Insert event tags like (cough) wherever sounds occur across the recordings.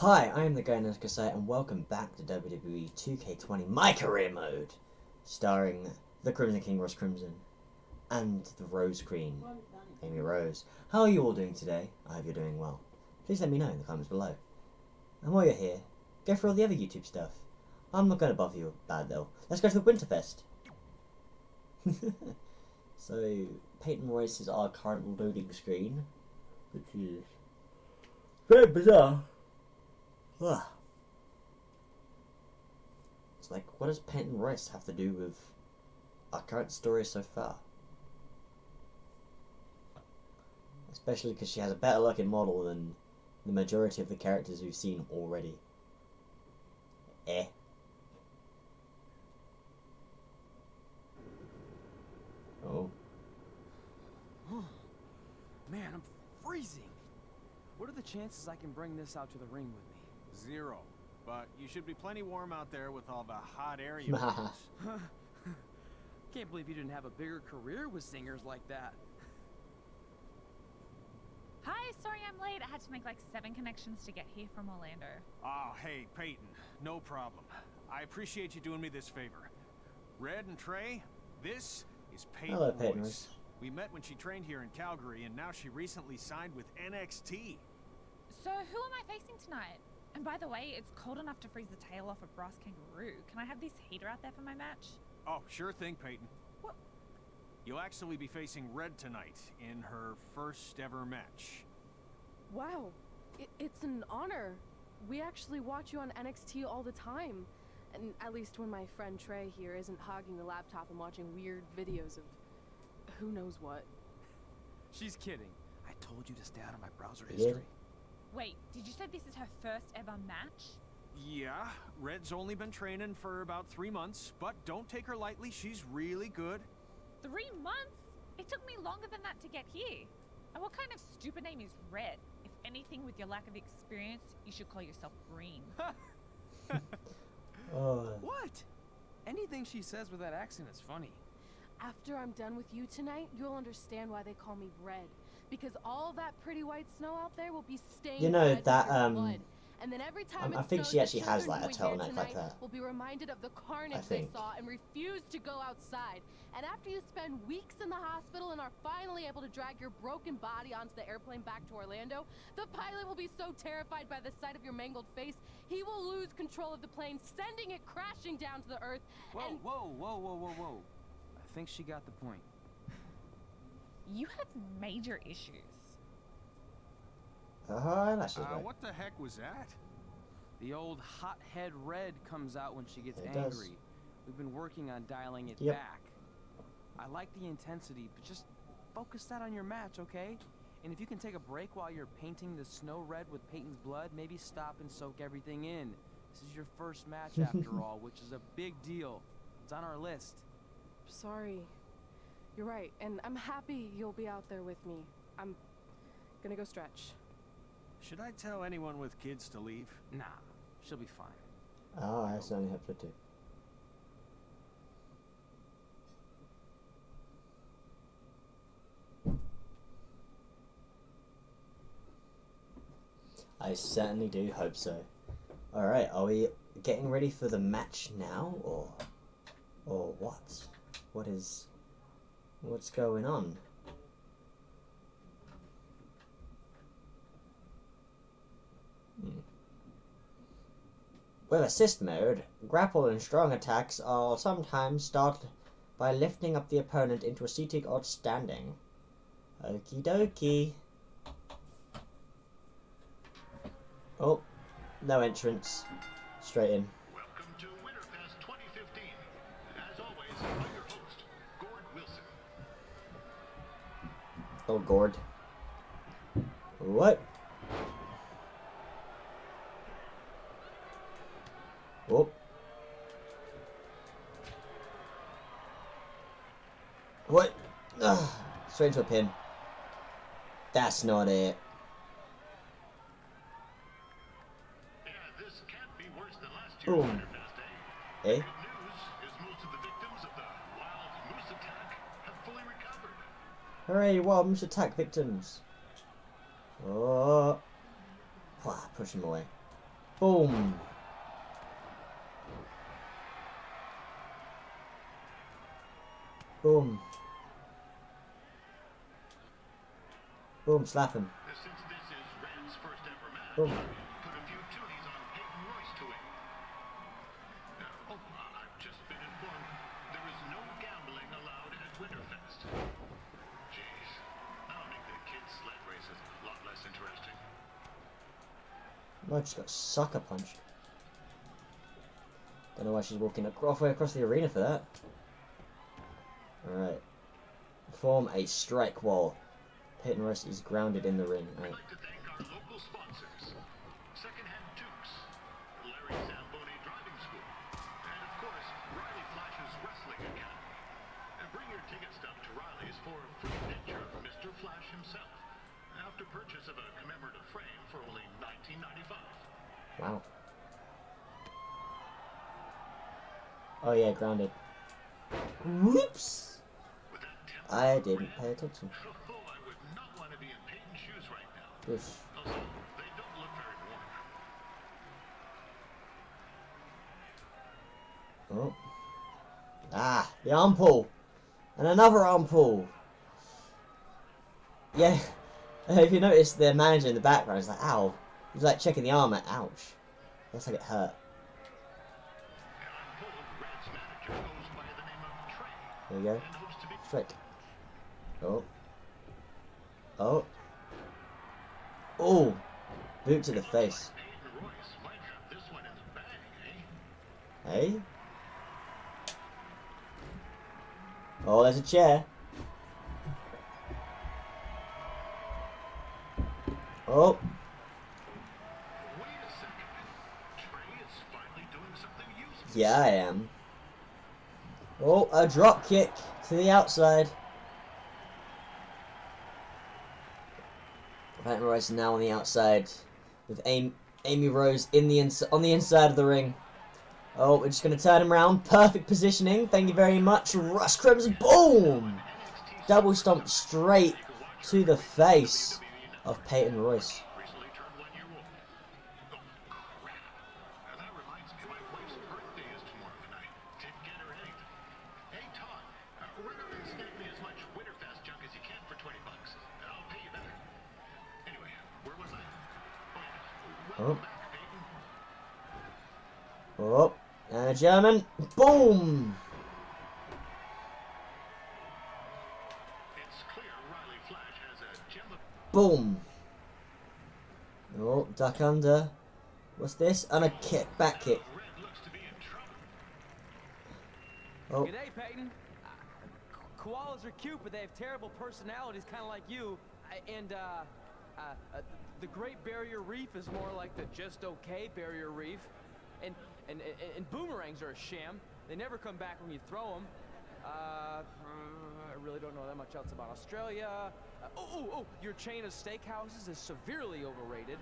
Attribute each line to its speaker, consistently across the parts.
Speaker 1: Hi, I am the guy Cassette, and welcome back to WWE 2K20 My Career Mode, starring the Crimson King Ross Crimson and the Rose Queen, Amy Rose. How are you all doing today? I hope you're doing well. Please let me know in the comments below. And while you're here, go for all the other YouTube stuff. I'm not going to bother you bad though. Let's go to the Winterfest. (laughs) so, Peyton Royce is our current loading screen, which is very bizarre. Ugh. It's like, what does Peyton Royce have to do with our current story so far? Especially because she has a better looking model than the majority of the characters we've seen already. Eh. Oh.
Speaker 2: Man, I'm freezing. What are the chances I can bring this out to the ring with me?
Speaker 3: Zero. But you should be plenty warm out there with all the hot air you (laughs) produce. (laughs)
Speaker 2: Can't believe you didn't have a bigger career with singers like that.
Speaker 4: Hi, sorry I'm late. I had to make like seven connections to get here from Orlando.
Speaker 3: Oh, hey, Peyton. No problem. I appreciate you doing me this favor. Red and Trey, this is Peyton
Speaker 1: Hello, Peyton
Speaker 3: Royce. We met when she trained here in Calgary, and now she recently signed with NXT.
Speaker 4: So who am I facing tonight? And by the way, it's cold enough to freeze the tail off a brass kangaroo. Can I have this heater out there for my match?
Speaker 3: Oh, sure thing, Peyton.
Speaker 4: What?
Speaker 3: You'll actually be facing Red tonight in her first ever match.
Speaker 5: Wow, it, it's an honor. We actually watch you on NXT all the time. And at least when my friend Trey here isn't hogging the laptop and watching weird videos of who knows what.
Speaker 2: She's kidding. I told you to stay out of my browser
Speaker 1: Yeah.
Speaker 2: history.
Speaker 4: Wait, did you say this is her first ever match?
Speaker 3: Yeah, Red's only been training for about three months, but don't take her lightly. She's really good.
Speaker 4: Three months? It took me longer than that to get here. And what kind of stupid name is Red? If anything, with your lack of experience, you should call yourself Green. (laughs)
Speaker 1: Oh.
Speaker 2: What? Anything she says with that accent is funny.
Speaker 5: After I'm done with you tonight, you'll understand why they call me Red. Because all that pretty white snow out there will be stained
Speaker 1: You know, that, um,
Speaker 5: blood. And then every time
Speaker 1: um, I think
Speaker 5: snows,
Speaker 1: she actually has, like, a
Speaker 5: who are
Speaker 1: turtleneck like that.
Speaker 5: Will be reminded of the carnage they saw and refuse to go outside. And after you spend weeks in the hospital and are finally able to drag your broken body onto the airplane back to Orlando, the pilot will be so terrified by the sight of your mangled face, he will lose control of the plane, sending it crashing down to the earth.
Speaker 2: Whoa,
Speaker 5: and
Speaker 2: whoa, whoa, whoa, whoa, whoa. I think she got the point.
Speaker 4: You have major issues.
Speaker 1: Her eyelashes,
Speaker 3: Uh,
Speaker 1: right?
Speaker 3: what the heck was that?
Speaker 2: The old hothead red comes out when she gets
Speaker 1: It
Speaker 2: angry.
Speaker 1: does.
Speaker 2: We've been working on dialing it
Speaker 1: Yep.
Speaker 2: back. I like the intensity, but just focus that on your match, okay? And if you can take a break while you're painting the snow red with Peyton's blood, maybe stop and soak everything in. This is your first match (laughs) after all, which is a big deal. It's on our list.
Speaker 5: Sorry. You're right, and I'm happy you'll be out there with me. I'm gonna go stretch.
Speaker 3: Should I tell anyone with kids to leave?
Speaker 2: Nah, she'll be fine.
Speaker 1: Oh, I certainly hope so too. I certainly do hope so. Alright, are we getting ready for the match now, or... Or what? What is... What's going on? Hmm. With assist mode, grapple and strong attacks are sometimes started by lifting up the opponent into a seating or standing. Okie dokie. Oh, no entrance. Straight in. Oh, Gord. What? Oh. What? Ugh. Straight to a pin. That's not it.
Speaker 6: Yeah, this can't be worse than last year's
Speaker 1: Boom.
Speaker 6: Winterfest, eh?
Speaker 1: Hooray, moose attack victims. Oh. Wah, push him away. Boom. Boom. Boom, slap him.
Speaker 6: This is Red's first ever match,
Speaker 1: Boom. I just got sucker punched. Don't know why she's walking halfway across the arena for that. Alright. Form a strike wall. Peyton Royce is grounded in the ring. Right. Whoosh.
Speaker 6: Also, they don't look very warm.
Speaker 1: Oh. Ah, the arm pull. And another arm pull. Yeah. (laughs) If you notice the manager in the background is like, ow. He's like checking the arm, like, ouch. Looks like it hurt. There you go. Strike. Oh. Oh. Oh. Boot to the face. Hey? Oh, there's a chair. Oh. Yeah, I am. Oh, a drop kick to the outside. Peyton Royce now on the outside with Amy, Amy Rose in the on the inside of the ring. Oh, we're just going to turn him around. Perfect positioning. Thank you very much. Ross Crimson. Boom! Double stomp straight to the face of Peyton Royce.
Speaker 6: Gem of
Speaker 1: Boom. Oh, duck under. What's this? And a kick, back kick. Oh,
Speaker 2: G'day, Peyton. Uh, koalas are cute, but they have terrible personalities, kind of like you. And, uh, uh, uh, the Great Barrier Reef is more like the just okay Barrier Reef. And, and, and, and boomerangs are a sham. They never come back when you throw them. Uh, I really don't know that much else about Australia. Uh, oh, oh, oh, your chain of steakhouses is severely overrated.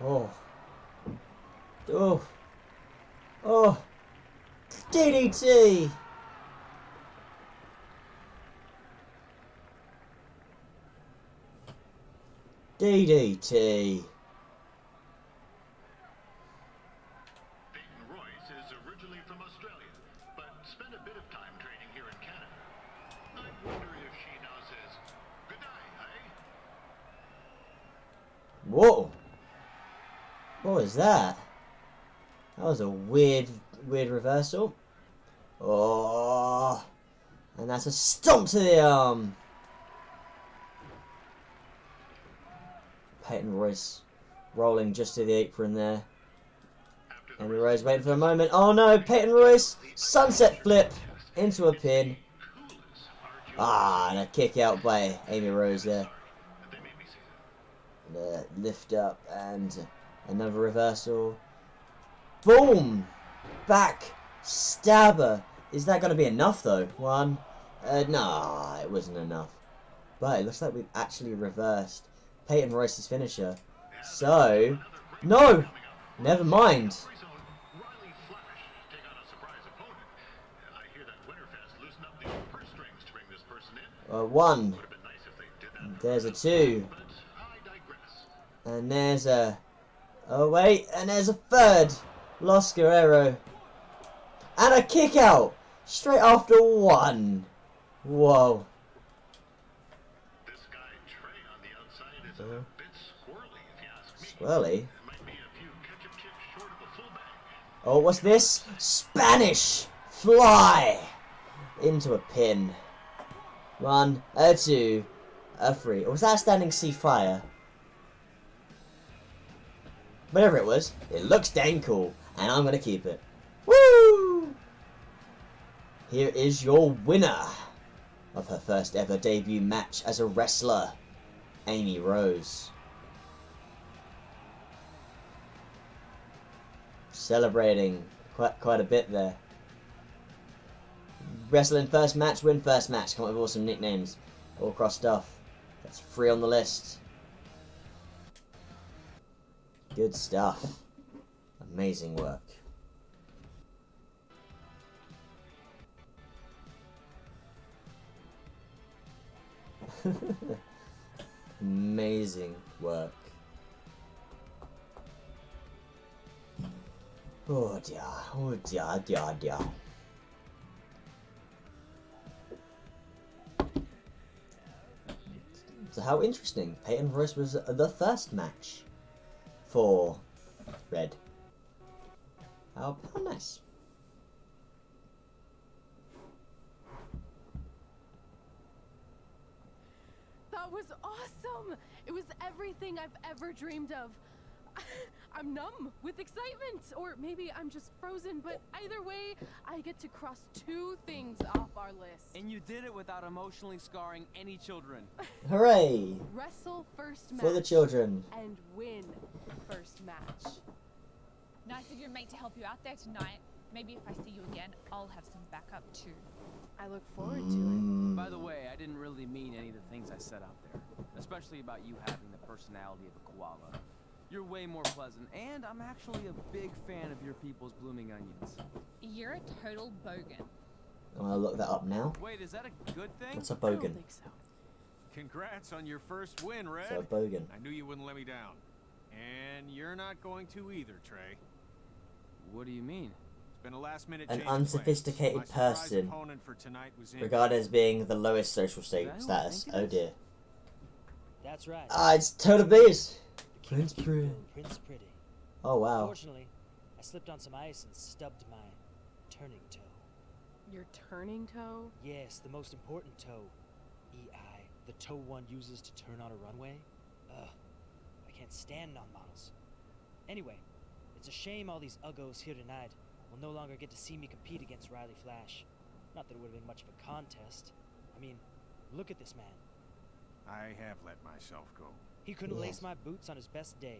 Speaker 1: oh. Oh. Oh. DDT! DDT. Was a weird, weird reversal. Oh. And that's a stomp to the arm. Peyton Royce rolling just to the apron there. Amy Rose waiting for a moment. Oh no, Peyton Royce sunset flip into a pin. Ah, and a kick out by Amy Rose there.
Speaker 6: that that.
Speaker 1: The lift up and another reversal. Boom! Back stabber. Is that going to be enough though? One. Uh, nah, it wasn't enough. But it looks like we've actually reversed Peyton Royce's finisher. So, no! Never mind.
Speaker 6: A.
Speaker 1: Uh, one. There's a two. And there's a Oh wait, and there's a third. Los Guerrero. And a kick out! Straight after one. Whoa.
Speaker 6: This guy Trey on the outside is
Speaker 1: uh-huh.
Speaker 6: bit squirrely, if you ask me.
Speaker 1: Swirly.
Speaker 6: Might be a few ketchup chips short of a fullback.
Speaker 1: Oh, what's this? Spanish fly into a pin. One, a two, a three. Or was that a standing sea fire? Whatever it was, it looks dang cool, and I'm gonna keep it. Woo! Here is your winner of her first ever debut match as a wrestler, Amy Rose. Celebrating quite quite a bit there. Wrestling first match, win first match. Come up with awesome nicknames, all crossed off. That's free on the list. Good stuff. Amazing work. (laughs) Amazing work. Oh dear, oh dear, oh dear, oh dear. So how interesting. Peyton Royce was the first match for Red. How, how nice.
Speaker 5: That was awesome! It was everything I've ever dreamed of. (laughs) I'm numb with excitement, or maybe I'm just frozen, but either way, I get to cross two things off our list.
Speaker 2: And you did it without emotionally scarring any children. (laughs)
Speaker 1: Hooray!
Speaker 5: Wrestle first match.
Speaker 1: For the children.
Speaker 5: And win first match.
Speaker 4: Nice of your mate to help you out there tonight. Maybe if I see you again, I'll have some backup too.
Speaker 5: I look forward to
Speaker 1: it.
Speaker 2: By the way, I didn't really mean any of the things I said out there. Especially about you having the personality of a koala. You're way more pleasant, and I'm actually a big fan of your people's blooming onions.
Speaker 4: You're a total bogan.
Speaker 1: I'm gonna look that up now.
Speaker 2: Wait, is that a good thing?
Speaker 1: What's a
Speaker 5: it. I don't
Speaker 1: bogan?
Speaker 5: think so.
Speaker 3: Congrats on your first win, Red.
Speaker 1: So a bogan.
Speaker 3: I knew you wouldn't let me down. And you're not going to either, Trey.
Speaker 2: What do you mean?
Speaker 3: It's been a last minute
Speaker 1: An
Speaker 3: change of plans.
Speaker 1: unsophisticated person.
Speaker 3: for tonight was in.
Speaker 1: Regarded as being the lowest social sta-
Speaker 2: Is that who I
Speaker 1: status. Oh dear.
Speaker 7: That's right.
Speaker 1: Ah, it's Tyler Breeze!
Speaker 7: The
Speaker 1: Prince Pretty.
Speaker 7: Prince Pretty.
Speaker 1: Oh wow.
Speaker 7: Unfortunately, I slipped on some ice and stubbed my turning toe.
Speaker 5: Your turning toe?
Speaker 7: Yes, the most important toe. EI, the toe one uses to turn on a runway. Ugh, I can't stand non-models. Anyway, it's a shame all these uggos here tonight will no longer get to see me compete against Riley Flash. Not that it would have been much of a contest. I mean, look at this man.
Speaker 3: I have let myself go.
Speaker 7: He couldn't
Speaker 1: Yes.
Speaker 7: lace my boots on his best day.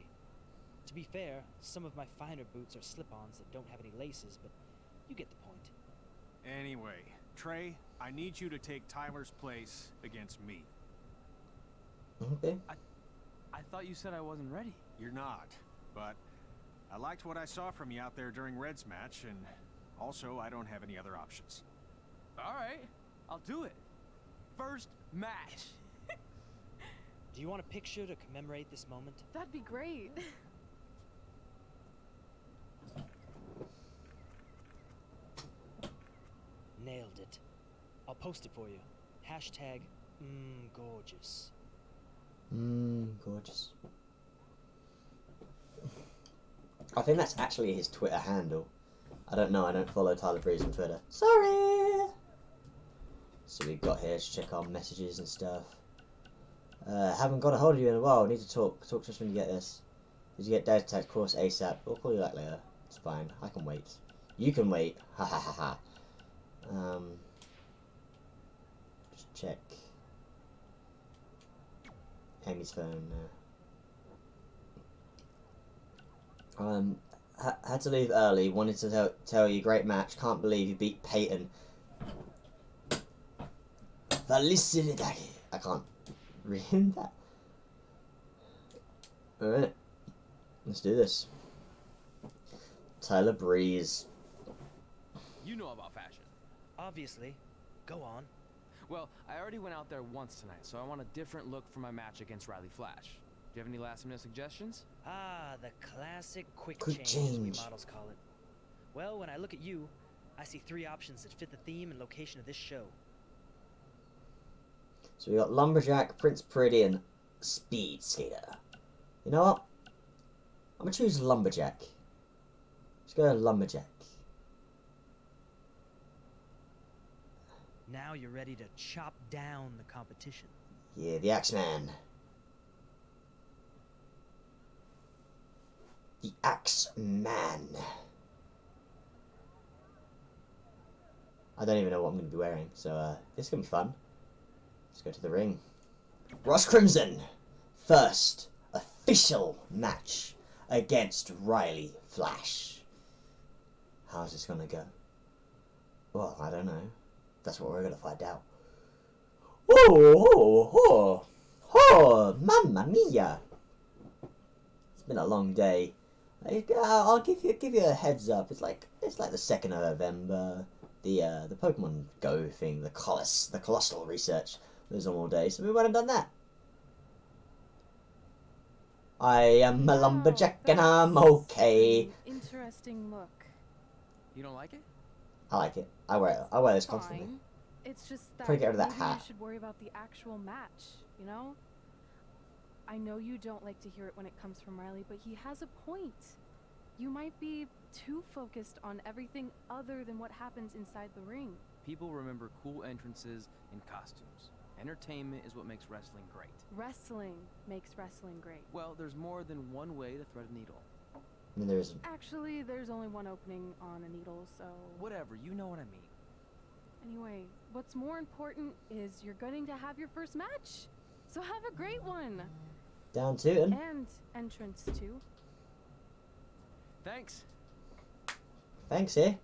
Speaker 7: To be fair, some of my finer boots are slip-ons that don't have any laces, but you get the point.
Speaker 3: Anyway, Trey, I need you to take Tyler's place against me.
Speaker 1: Okay.
Speaker 2: I thought you said I wasn't ready.
Speaker 3: You're not, but I liked what I saw from you out there during Red's match, and also I don't have any other options.
Speaker 2: Alright, I'll do it. First match. (laughs)
Speaker 7: Do you want a picture to commemorate this moment?
Speaker 5: That'd be great. (laughs)
Speaker 7: Nailed it. I'll post it for you. Hashtag mmm gorgeous.
Speaker 1: Mmm, gorgeous. I think that's actually his Twitter handle. I don't know, I don't follow Tyler Breeze on Twitter. Sorry! So we've got here to check our messages and stuff. Uh, haven't got a hold of you in a while, need to talk. Talk to us when you get this. Did you get Dad Tech course ASAP? We'll call you back later. It's fine, I can wait. You can wait. Ha ha ha ha. Um, just check. Amy's phone now. Um, ha- had to leave early. Wanted to tell, tell you, great match. Can't believe you beat Peyton. Felicidade. I can't read (laughs) that. Alright. Let's do this. Tyler Breeze.
Speaker 2: You know about fashion.
Speaker 7: Obviously. Go on.
Speaker 2: Well, I already went out there once tonight, so I want a different look for my match against Riley Flash. Do you have any last minute suggestions?
Speaker 7: Ah, the classic quick,
Speaker 1: Quick
Speaker 7: change, as we models call it. Well, when I look at you, I see three options that fit the theme and location of this show.
Speaker 1: So we got Lumberjack, Prince Pretty, and Speed Skater. You know what? I'm gonna choose Lumberjack. Let's go Lumberjack.
Speaker 7: Now you're ready to chop down the competition.
Speaker 1: Yeah, the Axeman. The Axeman. I don't even know what I'm going to be wearing, so uh, this is going to be fun. Let's go to the ring. Ross Crimson, first official match against Riley Flash. How's this going to go? Well, I don't know. That's what we're going to find out. Oh, oh, oh, oh, mamma mia! It's been a long day. I, uh, I'll give you give you a heads up. It's like it's like the second of November. The uh, the Pokemon Go thing, the Coloss, the Colossal research was on all day, so we went and done that. I am a
Speaker 5: Wow,
Speaker 1: lumberjack and I'm okay.
Speaker 5: Interesting look.
Speaker 2: You don't like it?
Speaker 1: I like it. I wear it. I wear this constantly.
Speaker 5: Fine. It's just that
Speaker 1: Try to get rid of that hat.
Speaker 5: you should worry about the actual match, you know? I know you don't like to hear it when it comes from Riley, but he has a point. You might be too focused on everything other than what happens inside the ring.
Speaker 2: People remember cool entrances and costumes. Entertainment is what makes wrestling great.
Speaker 5: Wrestling makes wrestling great.
Speaker 2: Well, there's more than one way to thread a needle.
Speaker 1: I mean, there isn't.
Speaker 5: Actually, there's only one opening on a needle, so.
Speaker 2: Whatever, you know what I mean.
Speaker 5: Anyway, what's more important is you're going to have your first match. So have a great one.
Speaker 1: Down Tootin.
Speaker 5: And entrance too.
Speaker 2: Thanks.
Speaker 1: Thanks, eh?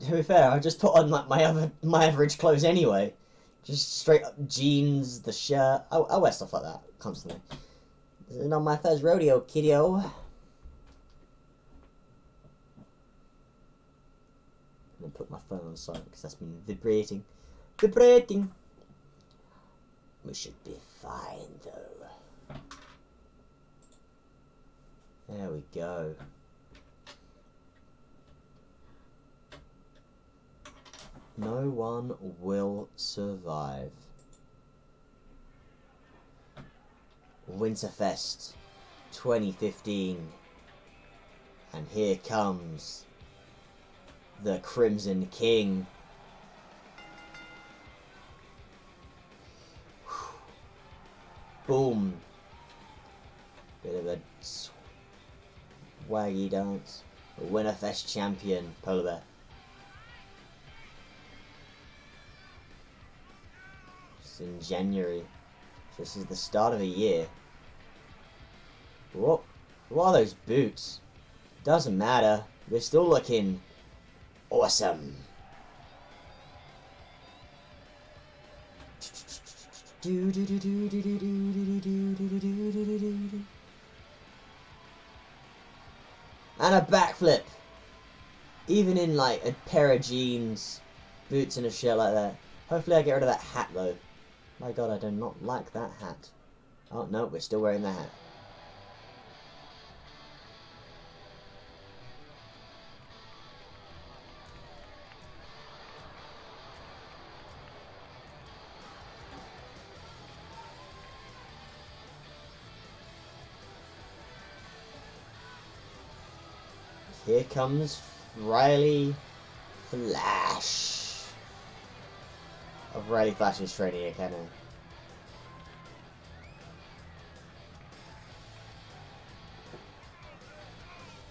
Speaker 1: To be fair, I just put on like my other my average clothes anyway. Just straight up jeans, the shirt. I, I wear stuff like that constantly. This is not my first rodeo, kiddo. I'm gonna put my phone on silent because that's been vibrating. Vibrating! We should be fine though. There we go. No one will survive. Winterfest 2015. And here comes the Crimson King. Boom. Bit of a swaggy dance. Winterfest champion, Polar Bear. It's in January. This is the start of a year. What? What are those boots? Doesn't matter. They're still looking awesome. And a backflip. Even in like a pair of jeans, boots and a shirt like that. Hopefully I get rid of that hat though. My god, I do not like that hat. Oh no, we're still wearing the hat. Comes Riley Flash of Riley Flash's training academy.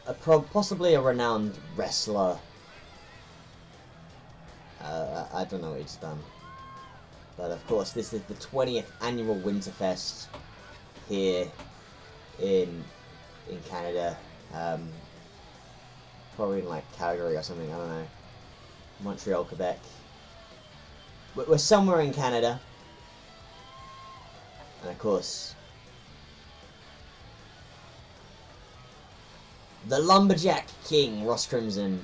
Speaker 1: A possibly a renowned wrestler. Uh, I I don't know what he's done. But of course, this is the 20th annual Winterfest here in in Canada. Um, probably in like Calgary or something. I don't know. Montreal, Quebec. We're somewhere in Canada, and of course, the lumberjack king Ross Crimson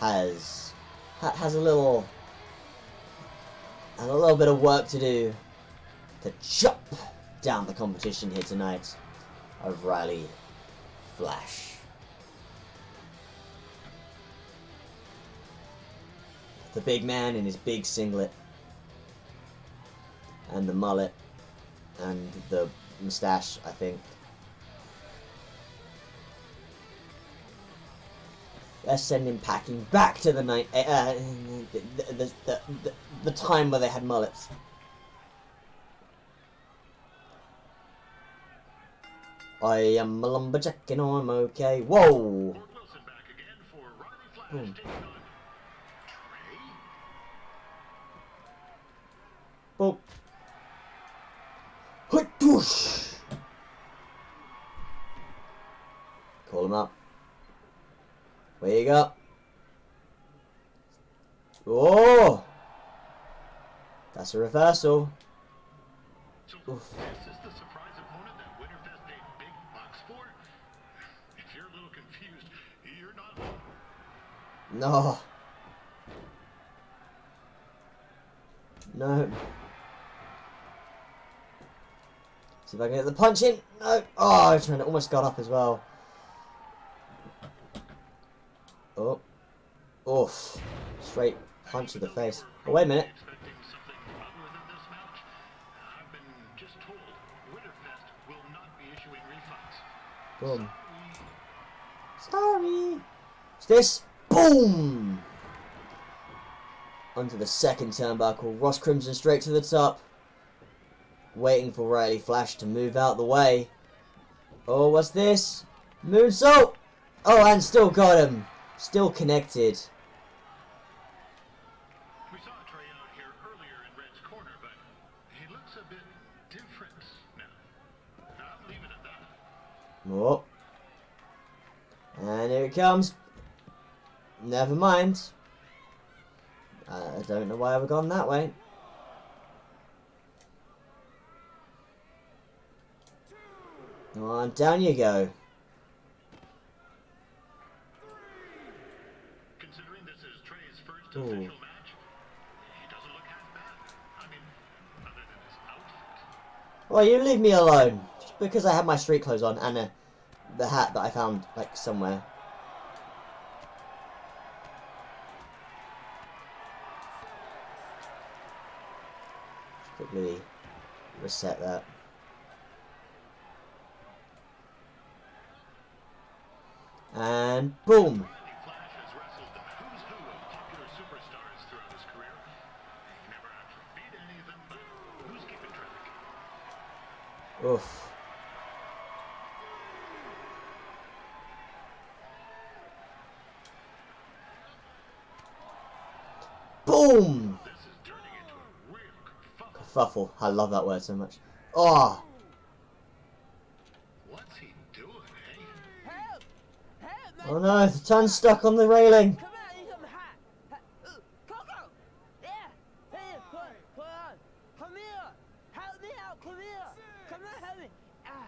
Speaker 1: has has a little has a little bit of work to do to chop down the competition here tonight of Riley Flash. The big man in his big singlet and the mullet and the moustache, I think. Let's send him packing back to the night, uh, the, the, the, the, the time where they had mullets. I am a lumberjack and I'm okay. Whoa! Oh. Hut, whoosh. Call him up. Where you go? Oh! That's a reversal.
Speaker 6: So
Speaker 1: Oof.
Speaker 6: this is the surprise opponent that Winterfest paid big bucks for? If you're a little confused, you're not.
Speaker 1: No. No. See if I can get the punch in. No. Oh, I trying to almost got up as well. Oh. Oof. Straight punch to the face. Oh, wait a minute.
Speaker 6: Expecting something other than this match? I've been just told Winterfest will not be issuing refunds.
Speaker 1: Boom. Sorry. What's this? Boom! Onto the second turnbuckle. Ross Crimson straight to the top. Waiting for Riley Flash to move out the way. Oh, what's this? Moonsault! Oh, and still got him. Still connected.
Speaker 6: We saw Trey out here earlier in Red's corner, but he looks a bit different now. I'll leave it at that.
Speaker 1: Oh. And here it comes. Never mind. I don't know why we've gone that way. Come on, down you go.
Speaker 6: Considering this is Trey's first
Speaker 1: Ooh.
Speaker 6: official match, he doesn't look half bad. I mean, other than his outfit.
Speaker 1: Well, you leave me alone. Just because I have my street clothes on and uh, the hat that I found, like, somewhere. Just quickly reset that. And boom!
Speaker 6: Riley Flash has wrestled the who's who of popular superstars throughout his career. He never actually beat any of them, but who's keeping track?
Speaker 1: Oof. Boom!
Speaker 6: This is turning into a real kerfuffle.
Speaker 1: Kerfuffle. I love that word so much. Oh!
Speaker 2: Me! Ah!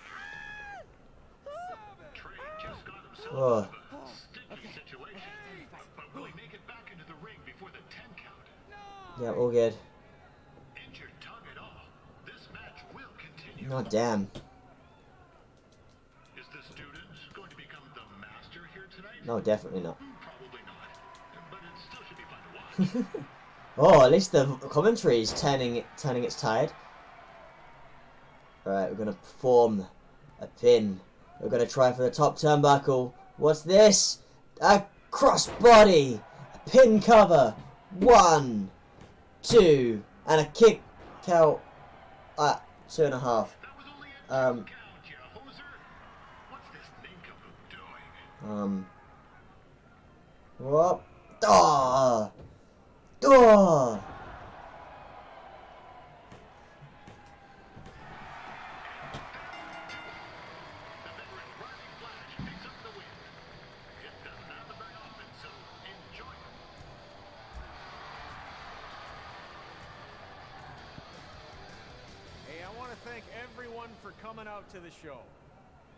Speaker 2: Ah!
Speaker 6: Trey just got himself
Speaker 1: Oh.
Speaker 6: out of a sticky situation. But will he make it back into the ring before the 10 count?
Speaker 1: Yeah, all good.
Speaker 6: Injured tongue
Speaker 1: No, definitely not.
Speaker 6: Probably not. But it still should be fun to watch. (laughs)
Speaker 1: Oh, at least the commentary is turning turning its tide. Alright, we're gonna perform a pin. We're gonna try for the top turnbuckle. What's this? A crossbody! A pin cover! One, two, and a kick out at two and a half.
Speaker 6: that was only a
Speaker 1: Um,
Speaker 6: count, you hoser. What's this nincompoop doing?
Speaker 1: Um.
Speaker 6: So enjoy it.
Speaker 3: Hey, I want to thank everyone for coming out to the show.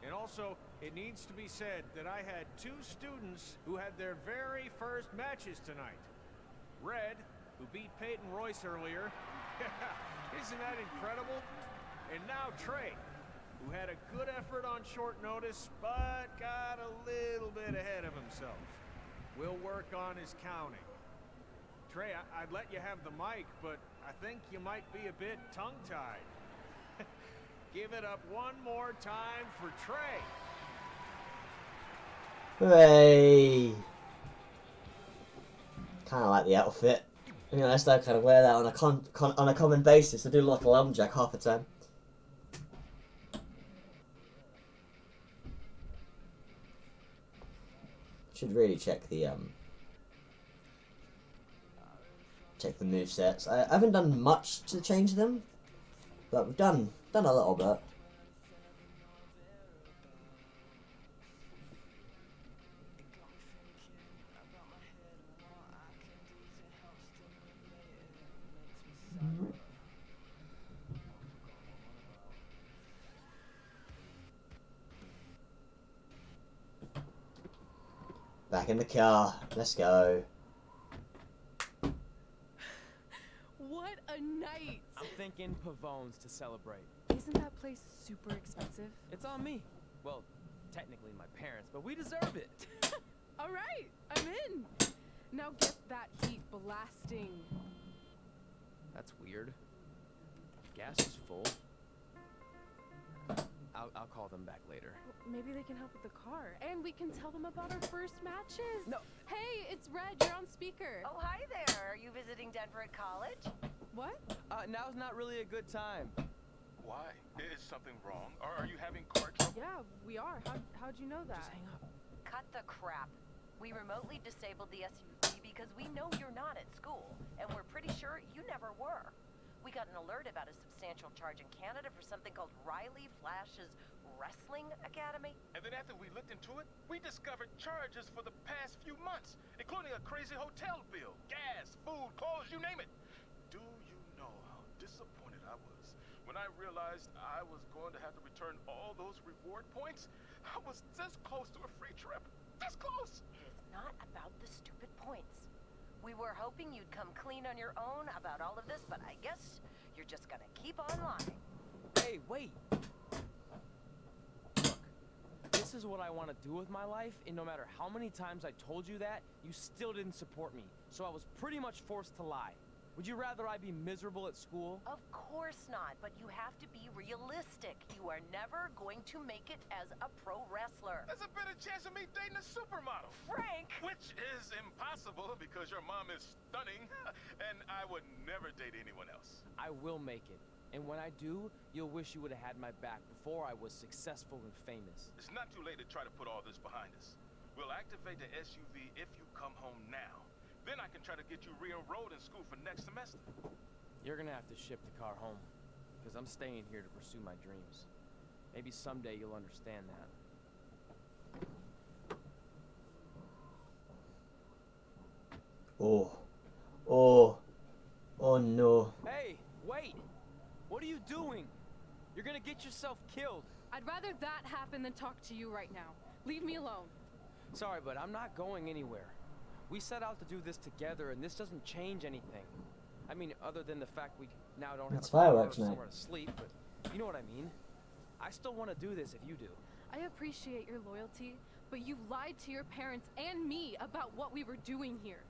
Speaker 3: And also, it needs to be said that I had two students who had their very first matches tonight. Red, who beat Peyton Royce earlier. (laughs) Isn't that incredible? And now Trey, who had a good effort on short notice, but got a little bit ahead of himself. We'll work on his counting. Trey, I- I'd let you have the mic, but I think you might be a bit tongue-tied. (laughs) Give it up one more time for Trey.
Speaker 1: Hooray! Kind of like the outfit. You know, I still kind of wear that on a con, con on a common basis. I do like a lumberjack half the time. Should really check the um check the move sets. I, I haven't done much to change them, but we've done done a little bit. Back in the car. Let's go.
Speaker 5: What a night!
Speaker 2: I'm thinking Pavone's to celebrate.
Speaker 5: Isn't that place super expensive?
Speaker 2: It's on me. Well, technically my parents, but we deserve it. (laughs)
Speaker 5: All right, I'm in. Now get that heat blasting.
Speaker 2: That's weird. Gas is full. I'll, I'll call them back later.
Speaker 5: Maybe they can help with the car, and we can tell them about our first matches.
Speaker 2: No.
Speaker 5: Hey, it's Red. You're on speaker.
Speaker 8: Oh, hi there. Are you visiting Denver at college?
Speaker 5: What?
Speaker 2: Uh, now's not really a good time.
Speaker 9: Why? Is something wrong? Or are you having car trouble?
Speaker 5: Yeah, we are. How how'd you know that?
Speaker 2: Just hang up.
Speaker 8: Cut the crap. We remotely disabled the SUV because we know you're not at school, and we're pretty sure you never were. We got an alert about a substantial charge in Canada for something called Riley Flash's Wrestling Academy.
Speaker 9: And then after we looked into it, we discovered charges for the past few months, including a crazy hotel bill, gas, food, clothes, you name it. Do you know how disappointed I was when I realized I was going to have to return all those reward points? I was this close to a free trip. This close.
Speaker 8: It is not about the stupid points. We were hoping you'd come clean on your own about all of this, but I guess you're just gonna keep on lying.
Speaker 2: Hey, wait. Look, this is what I want to do with my life, and no matter how many times I told you that, you still didn't support me. So I was pretty much forced to lie. Would you rather I be miserable at school?
Speaker 8: Of course not, but you have to be realistic. You are never going to make it as a pro wrestler.
Speaker 9: There's a better chance of me dating a supermodel.
Speaker 8: Frank!
Speaker 9: Which is impossible because your mom is stunning, (laughs) and I would never date anyone else.
Speaker 2: I will make it. And when I do, you'll wish you would have had my back before I was successful and famous.
Speaker 9: It's not too late to try to put all this behind us. We'll activate the SUV if you come home now. Then I can try to get you re-enrolled in school for next semester.
Speaker 2: You're gonna have to ship the car home, because I'm staying here to pursue my dreams. Maybe someday you'll understand that.
Speaker 1: Oh. Oh. Oh no.
Speaker 2: Hey, wait! What are you doing? You're gonna get yourself killed.
Speaker 5: I'd rather that happen than talk to you right now. Leave me alone.
Speaker 2: Sorry, but I'm not going anywhere. We set out to do this together, and this doesn't change anything. I mean, other than the fact we now don't have
Speaker 1: It's
Speaker 2: a car or
Speaker 1: fireworks night.
Speaker 2: somewhere to sleep, but you know what I mean. I still want to do this if you do.
Speaker 5: I appreciate your loyalty, but you lied to your parents and me about what we were doing here.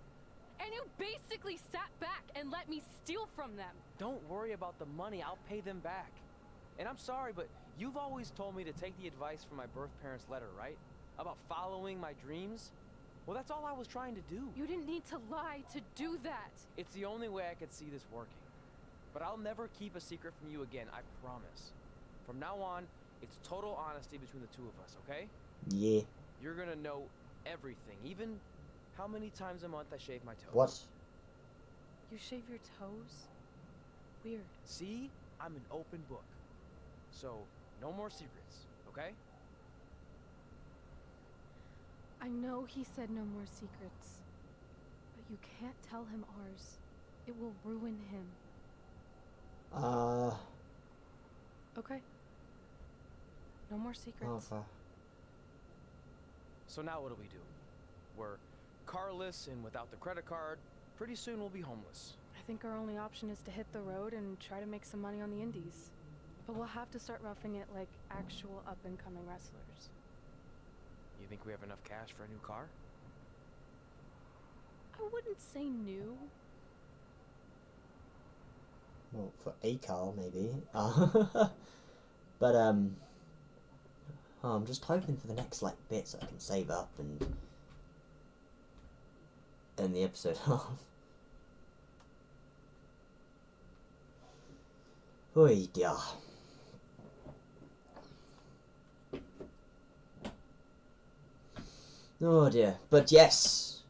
Speaker 5: And you basically sat back and let me steal from them.
Speaker 2: Don't worry about the money. I'll pay them back. And I'm sorry, but you've always told me to take the advice from my birth parents' letter, right? About following my dreams. Well, that's all I was trying to do.
Speaker 5: You didn't need to lie to do that.
Speaker 2: It's the only way I could see this working. But I'll never keep a secret from you again, I promise. From now on, it's total honesty between the two of us, okay?
Speaker 1: Yeah.
Speaker 2: You're gonna know everything, even how many times a month I shave my toes.
Speaker 1: What?
Speaker 5: You shave your toes? Weird.
Speaker 2: See? I'm an open book. So, no more secrets, okay?
Speaker 5: I know he said no more secrets, but you can't tell him ours. It will ruin him.
Speaker 1: Uh.
Speaker 5: Okay? No more secrets.
Speaker 1: Okay.
Speaker 2: So now what do we do? We're carless and without the credit card. Pretty soon we'll be homeless.
Speaker 5: I think our only option is to hit the road and try to make some money on the indies. But we'll have to start roughing it like actual up and coming wrestlers.
Speaker 2: You think we have enough cash for a new car?
Speaker 5: I wouldn't say new.
Speaker 1: Well, for a car, maybe. (laughs) But, um... oh, I'm just hoping for the next, like, bit so I can save up and... end the episode (laughs) off. Oy, dear. Oh dear. But yes!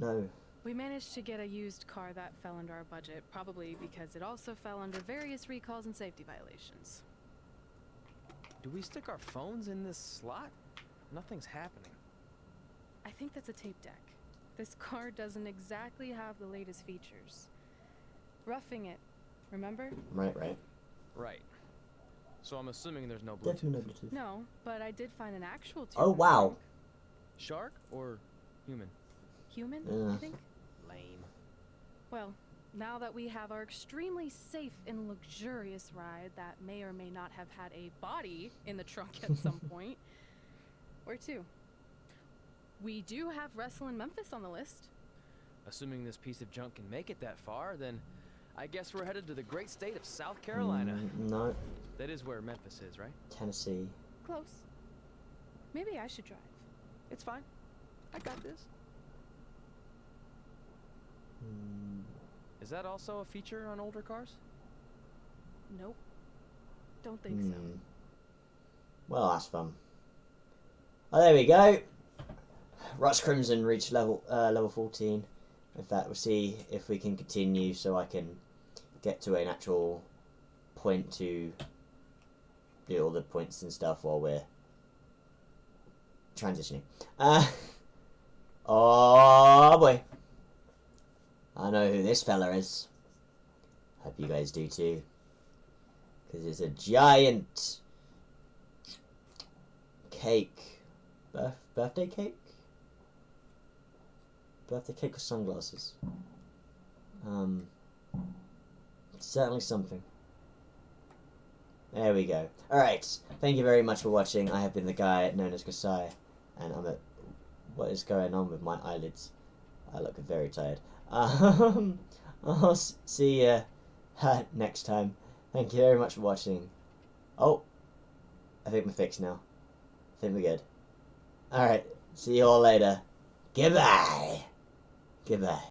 Speaker 1: No.
Speaker 5: We managed to get a used car that fell under our budget, probably because it also fell under various recalls and safety violations.
Speaker 2: Do we stick our phones in this slot? Nothing's happening.
Speaker 5: I think that's a tape deck. This car doesn't exactly have the latest features. Roughing it, remember?
Speaker 1: Right, right.
Speaker 2: Right. So I'm assuming there's no Bluetooth.
Speaker 1: Definitely no Bluetooth.
Speaker 5: No, but I did find an actual tube.
Speaker 1: Oh, wow.
Speaker 2: Shark or human?
Speaker 5: Human,
Speaker 1: Yeah.
Speaker 5: I think?
Speaker 2: Lame.
Speaker 5: Well, now that we have our extremely safe and luxurious ride that may or may not have had a body in the trunk at some (laughs) point, where to? We do have Wrestle in Memphis on the list.
Speaker 2: Assuming this piece of junk can make it that far, then I guess we're headed to the great state of South Carolina.
Speaker 1: Mm, no.
Speaker 2: That is where Memphis is, right?
Speaker 1: Tennessee.
Speaker 5: Close. Maybe I should drive.
Speaker 2: It's fine. I got this.
Speaker 1: Mm,
Speaker 2: Is that also a feature on older cars?
Speaker 5: Nope. Don't think so.
Speaker 1: hmm. Well, that's fun. Oh, there we go. Ross Crimson reached level uh, level 14. In fact, we'll see if we can continue so I can get to an actual point to do all the points and stuff while we're transitioning. Uh, (laughs) oh boy. I know who this fella is. Hope you guys do too. Because it's a giant cake. Birth- birthday cake? Birthday cake with sunglasses. Um, certainly something. There we go. Alright, thank you very much for watching. I have been the guy known as Kasai, and I'm at. What is going on with my eyelids? I look very tired. (laughs) Um, I'll see you (laughs) next time. Thank you very much for watching. Oh, I think we're fixed now. I think we're good. Alright, see you all later. Goodbye. Goodbye.